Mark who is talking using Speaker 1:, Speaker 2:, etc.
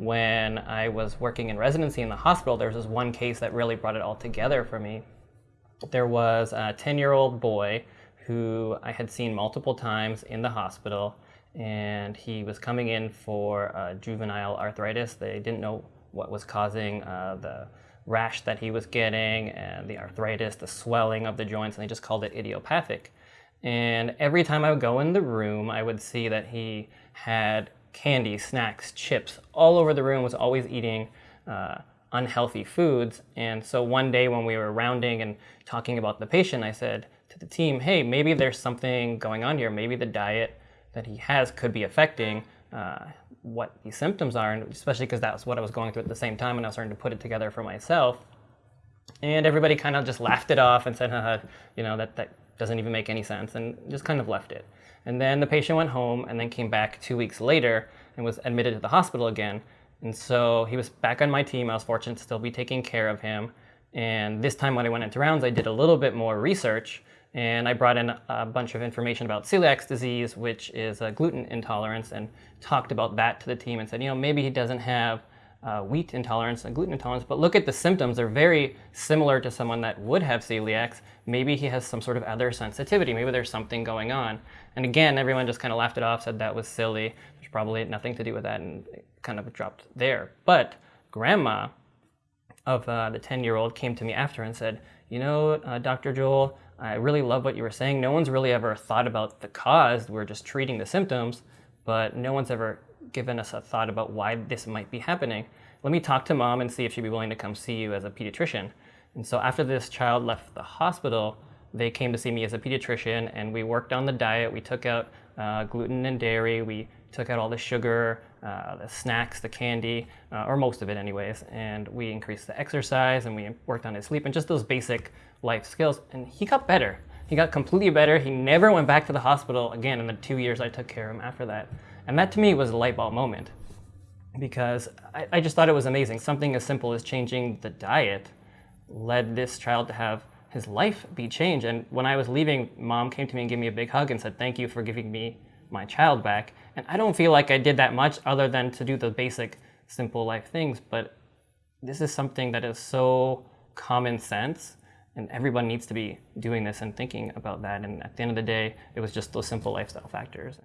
Speaker 1: when I was working in residency in the hospital, there was this one case that really brought it all together for me. There was a 10 year old boy who I had seen multiple times in the hospital, and he was coming in for uh, juvenile arthritis. They didn't know what was causing uh, the rash that he was getting and the arthritis, the swelling of the joints, and they just called it idiopathic. And every time I would go in the room, I would see that he had candy, snacks, chips all over the room, was always eating uh, unhealthy foods. And so one day when we were rounding and talking about the patient, I said to the team, hey, maybe there's something going on here. Maybe the diet that he has could be affecting uh, what the symptoms are, and especially because that's what I was going through at the same time and I was starting to put it together for myself. And everybody kind of just laughed it off and said, haha, you know, that, that doesn't even make any sense, and just kind of left it. And then the patient went home and then came back two weeks later and was admitted to the hospital again. And so he was back on my team. I was fortunate to still be taking care of him. And this time when I went into rounds, I did a little bit more research and I brought in a bunch of information about celiac disease, which is a gluten intolerance, and talked about that to the team and said, you know, maybe he doesn't have uh, wheat intolerance and gluten intolerance, but look at the symptoms. They're very similar to someone that would have celiacs. Maybe he has some sort of other sensitivity. Maybe there's something going on. And again, everyone just kind of laughed it off, said that was silly. There's probably nothing to do with that, and kind of dropped there. But grandma of uh, the 10-year-old came to me after and said, you know, uh, Dr. Joel, I really love what you were saying. No one's really ever thought about the cause. We're just treating the symptoms, but no one's ever given us a thought about why this might be happening. Let me talk to mom and see if she'd be willing to come see you as a pediatrician. And so after this child left the hospital, they came to see me as a pediatrician and we worked on the diet. We took out uh, gluten and dairy. We took out all the sugar, uh, the snacks, the candy, uh, or most of it anyways. And we increased the exercise and we worked on his sleep and just those basic life skills. And he got better. He got completely better. He never went back to the hospital again in the two years I took care of him after that. And that to me was a light bulb moment because I, I just thought it was amazing. Something as simple as changing the diet led this child to have his life be changed. And when I was leaving, mom came to me and gave me a big hug and said, thank you for giving me my child back. And I don't feel like I did that much other than to do the basic simple life things. But this is something that is so common sense and everyone needs to be doing this and thinking about that. And at the end of the day, it was just those simple lifestyle factors.